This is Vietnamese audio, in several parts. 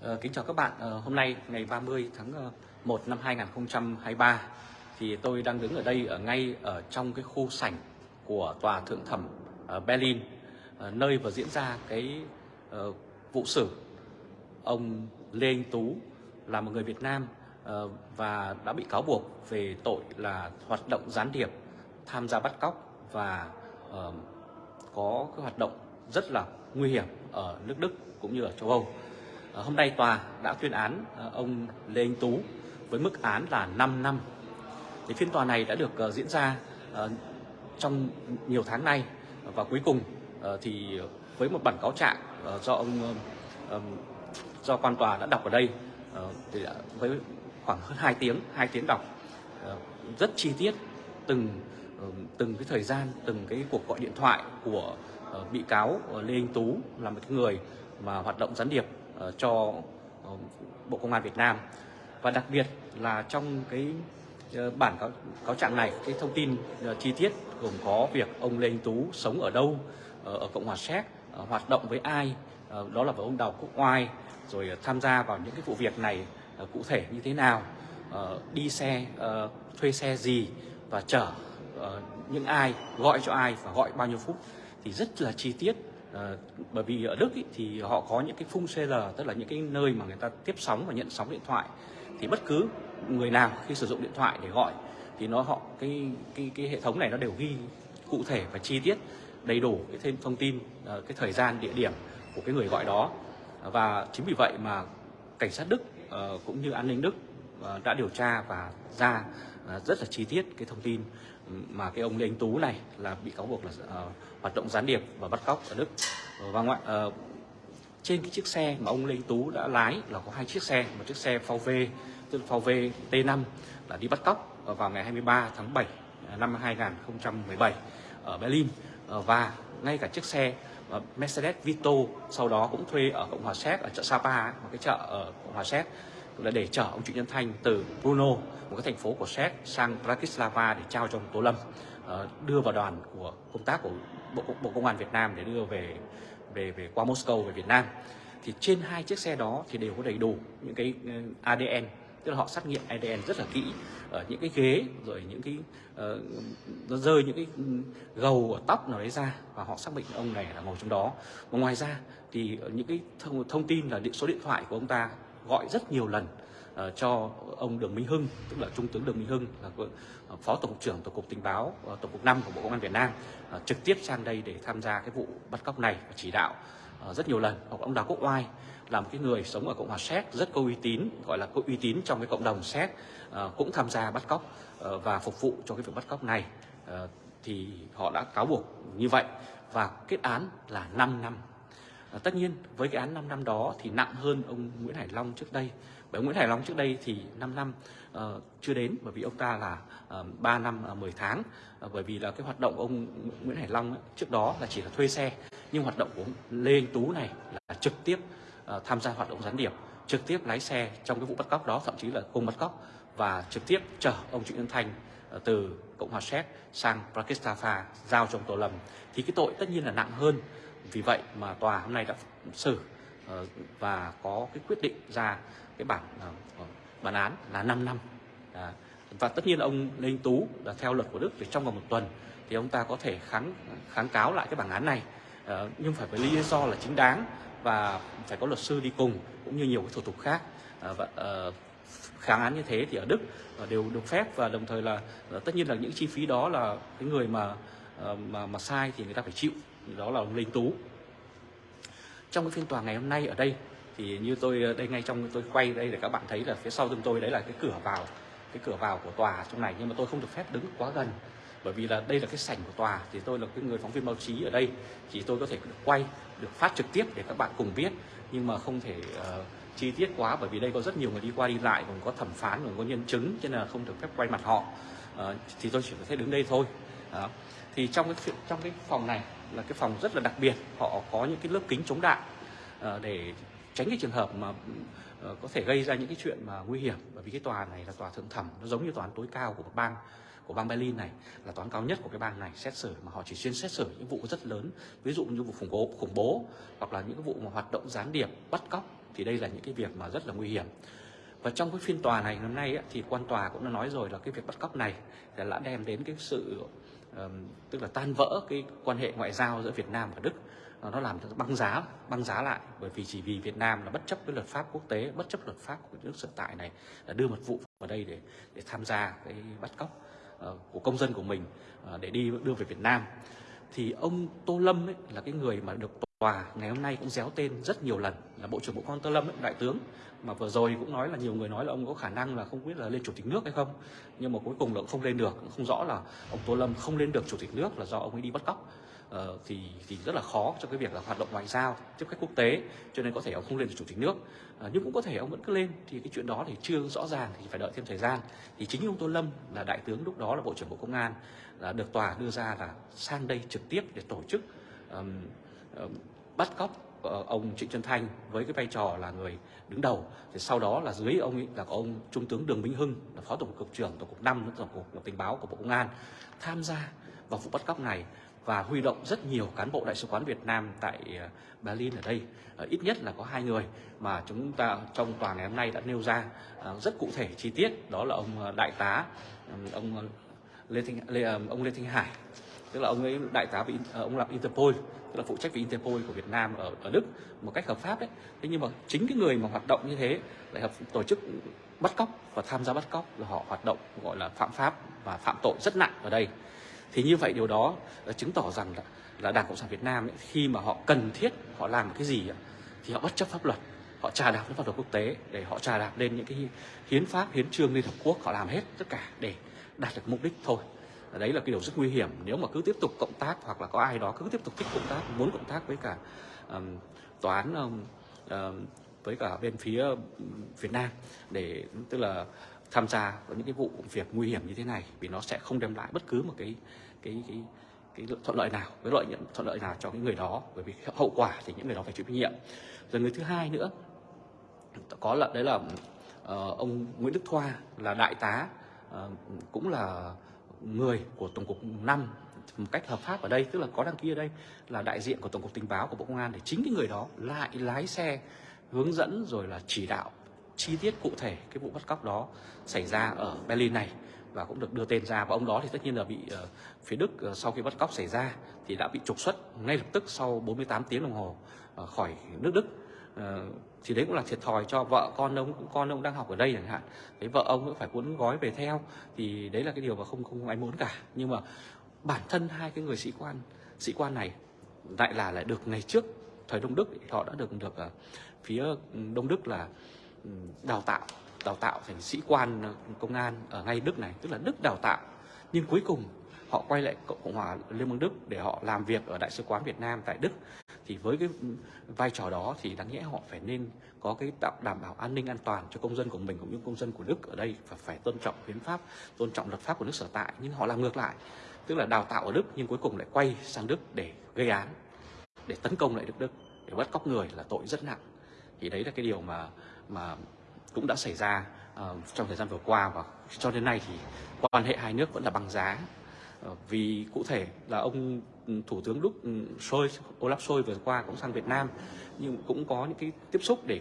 Ờ, kính chào các bạn. Ờ, hôm nay ngày 30 tháng ờ, 1 năm 2023 thì tôi đang đứng ở đây ở ngay ở trong cái khu sảnh của tòa thượng thẩm ở Berlin nơi vừa diễn ra cái vụ xử ông Lê Anh Tú là một người Việt Nam và đã bị cáo buộc về tội là hoạt động gián điệp, tham gia bắt cóc và có cái hoạt động rất là nguy hiểm ở nước Đức cũng như ở châu Âu. Ờ, hôm nay tòa đã tuyên án ờ, ông Lê Anh Tú với mức án là 5 năm. Thì phiên tòa này đã được ờ, diễn ra trong nhiều tháng nay và cuối cùng thì với một bản cáo trạng do ông do quan tòa đã đọc ở đây thì đã, với khoảng hơn 2 tiếng, 2 tiếng đọc rất chi tiết từng từng cái thời gian, từng cái cuộc gọi điện thoại của bị cáo Lê Anh Tú là một cái người mà hoạt động gián điệp Ờ, cho ờ, Bộ Công an Việt Nam. Và đặc biệt là trong cái ờ, bản cáo, cáo trạng này cái thông tin chi tiết gồm có việc ông Lê Anh Tú sống ở đâu ở Cộng hòa Séc hoạt động với ai đó là với ông Đào Quốc Oai rồi tham gia vào những cái vụ việc này cụ thể như thế nào đi xe thuê xe gì và chở những ai gọi cho ai và gọi bao nhiêu phút. Thì rất là chi tiết à, bởi vì ở Đức ý, thì họ có những cái phung CL tức là những cái nơi mà người ta tiếp sóng và nhận sóng điện thoại. Thì bất cứ người nào khi sử dụng điện thoại để gọi thì nó họ cái cái cái hệ thống này nó đều ghi cụ thể và chi tiết đầy đủ cái thêm thông tin ờ, cái thời gian địa điểm của cái người gọi đó. Và chính vì vậy mà cảnh sát Đức ờ, cũng như an ninh Đức đã điều tra và ra rất là chi tiết cái thông tin mà cái ông Lê Anh Tú này là bị cáo buộc là uh, hoạt động gián điệp và bắt cóc ở Đức. Ờ, và ngoại uh, ờ, trên cái chiếc xe mà ông Lê Anh Tú đã lái là có hai chiếc xe một chiếc xe VW tức là VW T5 là đi bắt cóc vào ngày 23 tháng 7 năm 2017 ở Berlin. Và ngay cả chiếc xe Mercedes Vito sau đó cũng thuê ở Cộng hòa Séc ở chợ Sapa một cái chợ ở Cộng hòa Séc là để chở ông Trịnh Nhân Thanh từ Brno một cái thành phố của Séc sang Bratislava để trao cho ông Tô Lâm ờ, đưa vào đoàn của công tác của Bộ, Bộ Công an Việt Nam để đưa về về về qua Moscow về Việt Nam. Thì trên hai chiếc xe đó thì đều có đầy đủ những cái ờ, ADN tức là họ xét nghiệm ADN rất là kỹ ở những cái ghế rồi những cái uh, nó rơi những cái gầu ở tóc nào đấy ra và họ xác định ông này là ngồi trong đó. Và ngoài ra thì những cái thông, thông tin là điện số điện thoại của ông ta gọi rất nhiều lần ờ, cho ông Đường Minh Hưng, tức là trung tướng Đường Minh Hưng, là ờ, phó tổng cục trưởng tổng cục tình báo ờ, tổng cục 5 của bộ công an Việt Nam trực tiếp sang đây để tham gia cái vụ bắt cóc này và chỉ đạo rất nhiều lần. Hoặc ông Đào Quốc Oai là một cái người sống ở cộng hòa séc, rất có uy tín, gọi là có uy tín trong cái cộng đồng séc cũng tham gia bắt cóc và phục vụ cho cái việc bắt cóc này. Thì họ đã cáo buộc như vậy. Và kết án là 5 năm À, tất nhiên với cái án 5 năm đó thì nặng hơn ông Nguyễn Hải Long trước đây. Bởi Nguyễn Hải Long trước đây thì 5 năm uh, chưa đến bởi vì ông ta là ờ, uh, 3 năm ờ, uh, 10 tháng. Uh, bởi vì là cái hoạt động ông Nguyễn Hải Long ấy, trước đó là chỉ là thuê xe. Nhưng hoạt động của ông Lê Anh Tú này là trực tiếp uh, tham gia hoạt động gián điệp, trực tiếp lái xe trong cái vụ bắt cóc đó thậm chí là cùng bắt cóc và trực tiếp chở ông Trịnh Nhân Thành uh, từ Cộng hòa Séc sang Bratislava giao cho ông Tô Lâm. Thì cái tội tất nhiên là nặng hơn vì vậy mà tòa hôm nay đã xử ờ, và có cái quyết định ra cái bản ờ, ờ, bản án là 5 năm. Đó. và tất nhiên là ông Lê Anh Tú là theo luật của Đức thì trong vòng một tuần thì ông ta có thể kháng kháng cáo lại cái bản án này. Ờ, nhưng phải với lý do là chính đáng và phải có luật sư đi cùng cũng như nhiều cái thủ tục khác. Và kháng án như thế thì ở Đức đều được phép và đồng thời là tất nhiên là những chi phí đó là cái người mà mà mà sai thì người ta phải chịu đó là ông Linh Tú. Trong cái phiên tòa ngày hôm nay ở đây thì như tôi ờ, đây ngay trong tôi quay đây để các bạn thấy là phía sau lưng tôi đấy là cái cửa vào cái cửa vào của tòa trong này. Nhưng mà tôi không được phép đứng quá gần bởi vì là đây là cái sảnh của tòa. Thì tôi là cái người phóng viên báo chí ở đây. Thì tôi có thể được quay được phát trực tiếp để các bạn cùng biết. Nhưng mà không thể uh, chi tiết quá bởi vì đây có rất nhiều người đi qua đi lại còn có thẩm phán còn có nhân chứng cho nên là không được phép quay mặt họ. Uh, thì tôi chỉ có thể đứng đây thôi. Đó. thì trong cái trong cái phòng này là cái phòng rất là đặc biệt. Họ có những cái lớp kính chống đạn ờ, để tránh cái trường hợp mà ờ, có thể gây ra những cái chuyện mà nguy hiểm. Bởi vì cái tòa này là tòa thượng thẩm nó giống như tòa án tối cao của một bang của bang Berlin này là tòa án cao nhất của cái bang này xét xử mà họ chỉ chuyên xét xử những vụ rất lớn ví dụ như vụ khủng bố khủng bố hoặc là những cái vụ mà hoạt động gián điệp bắt cóc thì đây là những cái việc mà rất là nguy hiểm. Và trong cái phiên tòa này năm nay ấy, thì quan tòa cũng đã nói rồi là cái việc bắt cóc này đã đem đến cái sự uh, tức là tan vỡ cái quan hệ ngoại giao giữa Việt Nam và Đức. Ờ, nó làm cho băng giá băng giá lại bởi vì chỉ vì Việt Nam là bất chấp cái luật pháp quốc tế bất chấp luật pháp của nước sở tại này là đưa một vụ vào đây để để tham gia cái bắt cóc ờ, của công dân của mình ờ, để đi đưa về Việt Nam. Thì ông Tô Lâm ấy, là cái người mà được tòa ngày hôm nay cũng déo tên rất nhiều lần là bộ trưởng bộ công an Tô Lâm ấy, đại tướng mà vừa rồi cũng nói là nhiều người nói là ông có khả năng là không biết là lên chủ tịch nước hay không. Nhưng mà cuối cùng là không lên được không rõ là ông Tô Lâm không lên được chủ tịch nước là do ông ấy đi bắt cóc. Ờ, thì thì rất là khó cho cái việc là hoạt động ngoại giao tiếp khách quốc tế cho nên có thể ông không lên được chủ tịch nước. À, nhưng cũng có thể ông vẫn cứ lên thì cái chuyện đó thì chưa rõ ràng thì phải đợi thêm thời gian. Thì chính ông Tô Lâm là đại tướng lúc đó là bộ trưởng bộ công an là được tòa đưa ra là sang đây trực tiếp để tổ chức um, Ờ, bắt cóc ờ, ông Trịnh Xuân Thanh với cái vai trò là người đứng đầu. Thì sau đó là dưới ông ấy là có ông Trung tướng Đường Minh Hưng là phó tổng cục trưởng tổng cục 5 tổng cục tình báo của Bộ Công an tham gia vào vụ bắt cóc này và huy động rất nhiều cán bộ đại sứ quán Việt Nam tại ờ, Berlin ở đây. Ít nhất là có hai người mà chúng ta trong tòa ngày hôm nay đã nêu ra rất cụ thể chi tiết. Đó là ông đại tá ông Lê Thanh Lê, ông Lê Thanh Hải tức là ông ấy đại tá vị ờ, ông làm Interpol tức là phụ trách về Interpol của Việt Nam ở ở Đức một cách hợp pháp đấy thế nhưng mà chính cái người mà hoạt động như thế lại hợp tổ chức bắt cóc và tham gia bắt cóc là họ hoạt động gọi là phạm pháp và phạm tội rất nặng ở đây. Thì như vậy điều đó ờ, chứng tỏ rằng là, là Đảng Cộng sản Việt Nam ấy, khi mà họ cần thiết họ làm cái gì thì họ bất chấp pháp luật họ trà đạp lên pháp luật quốc tế để họ trà đạp lên những cái hiến pháp hiến trương liên hợp quốc họ làm hết tất cả để đạt được mục đích thôi đấy là cái điều rất nguy hiểm. Nếu mà cứ tiếp tục cộng tác hoặc là có ai đó cứ tiếp tục thích cộng tác muốn cộng tác với cả um, tòa án um, um, với cả bên phía Việt Nam để tức là tham gia vào những cái vụ việc nguy hiểm như thế này vì nó sẽ không đem lại bất cứ một cái cái cái cái thuận lợi nào với lợi nhuận thuận lợi nào cho cái người đó. Bởi vì hậu quả thì những người đó phải chịu trách nhiệm. Rồi người thứ hai nữa có là đấy là uh, ông Nguyễn Đức Thoa là đại tá uh, cũng là người của Tổng cục 5 một cách hợp pháp ở đây tức là có đăng ký ở đây là đại diện của Tổng cục Tình báo của Bộ Công an để chính cái người đó lại lái xe hướng dẫn rồi là chỉ đạo chi tiết cụ thể cái vụ bắt cóc đó xảy ra ở Berlin này và cũng được đưa tên ra. Và ông đó thì tất nhiên là bị uh, phía Đức uh, sau khi bắt cóc xảy ra thì đã bị trục xuất ngay lập tức sau 48 tiếng đồng hồ uh, khỏi nước Đức. Ờ, thì đấy cũng là thiệt thòi cho vợ con ông con ông đang học ở đây chẳng hạn. Đấy vợ ông cũng phải cuốn gói về theo. Thì đấy là cái điều mà không không ai muốn cả. Nhưng mà bản thân hai cái người sĩ quan sĩ quan này lại là, lại được ngày trước thời Đông Đức, họ đã được được ờ, phía Đông Đức là ừ, đào tạo đào tạo thành sĩ quan ờ, công an ở ngay Đức này. Tức là Đức đào tạo. Nhưng cuối cùng họ quay lại Cộng hòa Liên bang Đức để họ làm việc ở Đại sứ quán Việt Nam tại Đức thì với cái vai trò đó thì đáng nhẽ họ phải nên có cái đảm bảo an ninh an toàn cho công dân của mình cũng như công dân của Đức ở đây và phải tôn trọng hiến pháp, tôn trọng luật pháp của nước sở tại. Nhưng họ làm ngược lại tức là đào tạo ở Đức nhưng cuối cùng lại quay sang Đức để gây án để tấn công lại Đức Đức để bắt cóc người là tội rất nặng. Thì đấy là cái điều mà mà cũng đã xảy ra uh, trong thời gian vừa qua và cho đến nay thì quan hệ hai nước vẫn là bằng giá. Uh, vì cụ thể là ông thủ tướng Đức Scholz, Olaf Scholz vừa qua cũng sang Việt Nam nhưng cũng có những cái tiếp xúc để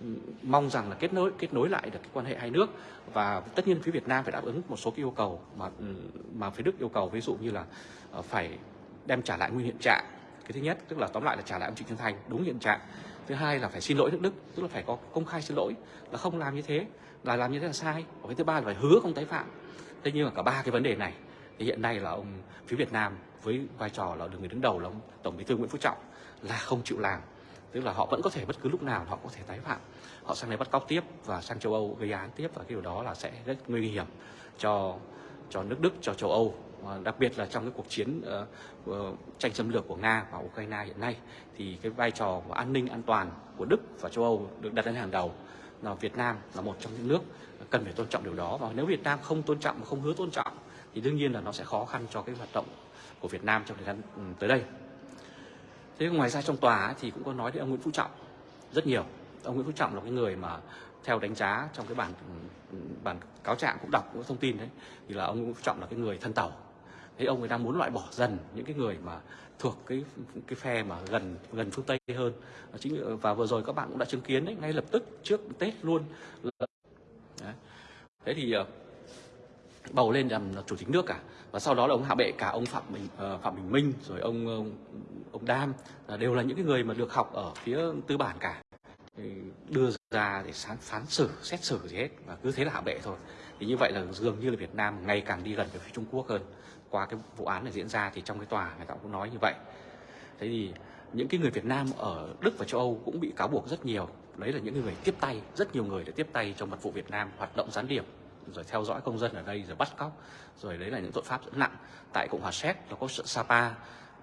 ừ, mong rằng là kết nối kết nối lại được cái quan hệ hai nước. Và tất nhiên phía Việt Nam phải đáp ứng một số cái yêu cầu mà ừ, mà phía Đức yêu cầu ví dụ như là ờ, phải đem trả lại nguyên hiện trạng. Cái thứ nhất tức là tóm lại là trả lại ông Trịnh Xuân Thành đúng hiện trạng. Thứ hai là phải xin lỗi nước Đức tức là phải có công khai xin lỗi là không làm như thế là làm như thế là sai. Và cái thứ ba là phải hứa không tái phạm. Thế nhưng mà cả ba cái vấn đề này thì hiện nay là ông phía Việt Nam với vai trò là được người đứng đầu là ông Tổng Bí thư Nguyễn Phú Trọng là không chịu làm. Tức là họ vẫn có thể bất cứ lúc nào họ có thể tái phạm. Họ sang đây bắt cóc tiếp và sang châu Âu gây án tiếp và cái điều đó là sẽ rất nguy hiểm cho cho nước Đức cho châu Âu. Đặc biệt là trong cái cuộc chiến uh, uh, tranh xâm lược của Nga và Ukraine hiện nay thì cái vai trò của an ninh an toàn của Đức và châu Âu được đặt lên hàng đầu. Là Việt Nam là một trong những nước cần phải tôn trọng điều đó. Và nếu Việt Nam không tôn trọng và không hứa tôn trọng thì đương nhiên là nó sẽ khó khăn cho cái hoạt động của Việt Nam trong thời gian ừ, tới đây. Thế ngoài ra trong tòa thì cũng có nói đến ông Nguyễn Phú Trọng rất nhiều. Ông Nguyễn Phú Trọng là cái người mà theo đánh giá trong cái bản ừ, ừ, bản cáo trạng cũng đọc những thông tin đấy, thì là ông Nguyễn Phú Trọng là cái người thân tàu thế ông ấy đang muốn loại bỏ dần những cái người mà thuộc cái cái phe mà gần gần phương Tây hơn chính và vừa rồi các bạn cũng đã chứng kiến đấy, ngay lập tức trước Tết luôn đấy. thế thì ờ, bầu lên làm chủ tịch nước cả. Và sau đó là ông hạ bệ cả ông phạm bình uh, phạm bình minh rồi ông ông, ông đam là đều là những cái người mà được học ở phía tư bản cả. Đưa ra để sáng phán xử xét xử gì hết và cứ thế là hạ bệ thôi. Thì như vậy là dường như là Việt Nam ngày càng đi gần về phía Trung Quốc hơn. Qua cái vụ án này diễn ra thì trong cái tòa người ta cũng nói như vậy. Thế thì những cái người Việt Nam ở Đức và châu Âu cũng bị cáo buộc rất nhiều. Đấy là những người tiếp tay rất nhiều người đã tiếp tay trong mật vụ Việt Nam hoạt động gián điệp rồi theo dõi công dân ở đây, rồi bắt cóc, rồi đấy là những tội pháp rất nặng. Tại cộng hòa séc, nó có sapa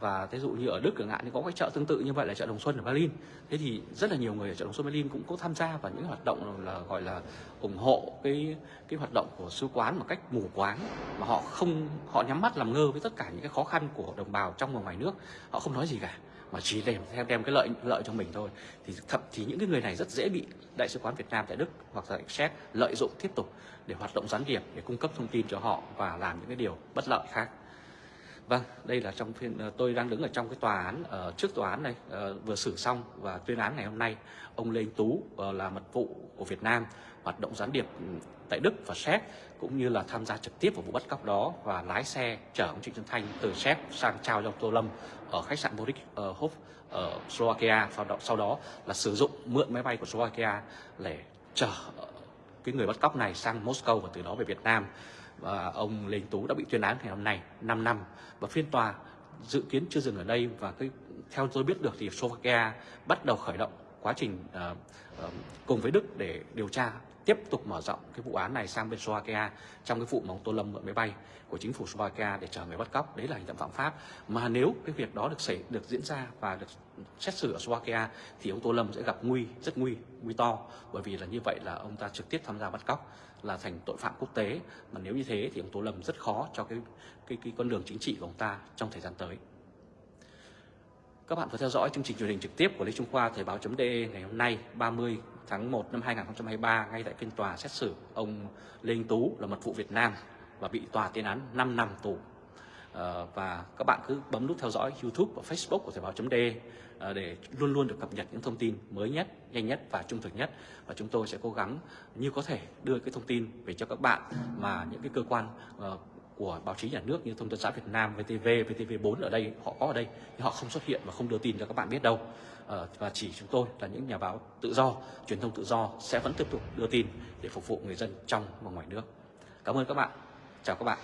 và thí dụ như ở Đức chẳng hạn, thì có cái chợ tương tự như vậy là chợ Đồng Xuân ở Berlin. Thế thì rất là nhiều người ở chợ Đồng Xuân Berlin cũng có tham gia vào những hoạt động là gọi là ủng hộ cái cái hoạt động của sứ quán một cách mù quáng, mà họ không, họ nhắm mắt làm ngơ với tất cả những cái khó khăn của đồng bào trong và ngoài nước. Họ không nói gì cả, mà chỉ đem, theo, đem cái lợi lợi cho mình thôi. Thì thậm chí những cái người này rất dễ bị đại sứ quán Việt Nam tại Đức hoặc là Séc lợi dụng tiếp tục để hoạt động gián điệp, để cung cấp thông tin cho họ và làm những cái điều bất lợi khác. Vâng, đây là trong phiên ờ, tôi đang đứng ở trong cái tòa án ở trước tòa án này ờ, vừa xử xong và tuyên án ngày hôm nay. Ông Lê Anh Tú là mật vụ của Việt Nam hoạt động gián điệp ừ, tại Đức và Séc cũng như là tham gia trực tiếp vào vụ bắt cóc đó và lái xe chở ông Trịnh Xuân Thanh từ Séc sang trao cho Tô Lâm ở khách sạn Boris uh, Hof ở Slovakia. Sau đó, sau đó là sử dụng mượn máy bay của Slovakia để chở cái người bắt cóc này sang Moscow và từ đó về Việt Nam và ông Lê Anh Tú đã bị tuyên án ngày hôm nay 5 năm. Và phiên tòa dự kiến chưa dừng ở đây và cái, theo tôi biết được thì Slovakia bắt đầu khởi động quá trình uh, uh, cùng với Đức để điều tra tiếp tục mở rộng cái vụ án này sang bên Slovakia trong cái vụ mà ông Tô Lâm mượn máy bay của chính phủ Slovakia để chờ người bắt cóc. Đấy là hành động phạm pháp. Mà nếu cái việc đó được xảy được diễn ra và được xét xử ở Slovakia thì ông Tô Lâm sẽ gặp nguy rất nguy nguy to. Bởi vì là như vậy là ông ta trực tiếp tham gia bắt cóc là thành tội phạm quốc tế. Mà nếu như thế thì ông Tô Lâm rất khó cho cái cái cái con đường chính trị của ông ta trong thời gian tới các bạn vừa theo dõi chương trình truyền hình trực tiếp của Lê Trung Khoa Thời báo.de ngày hôm nay 30 tháng 1 năm 2023 ngay tại phiên tòa xét xử ông Lê Anh Tú là mật vụ Việt Nam và bị tòa tuyên án 5 năm tù. À, và các bạn cứ bấm nút theo dõi YouTube và Facebook của Thời báo.de ờ, để luôn luôn được cập nhật những thông tin mới nhất, nhanh nhất và trung thực nhất. Và chúng tôi sẽ cố gắng như có thể đưa cái thông tin về cho các bạn mà những cái cơ quan ờ, của báo chí nhà nước như Thông tấn xã Việt Nam, VTV, VTV4 ở đây họ có ở đây nhưng họ không xuất hiện và không đưa tin cho các bạn biết đâu à, và chỉ chúng tôi là những nhà báo tự do, truyền thông tự do sẽ vẫn tiếp tục đưa tin để phục vụ người dân trong và ngoài nước. Cảm ơn các bạn. Chào các bạn.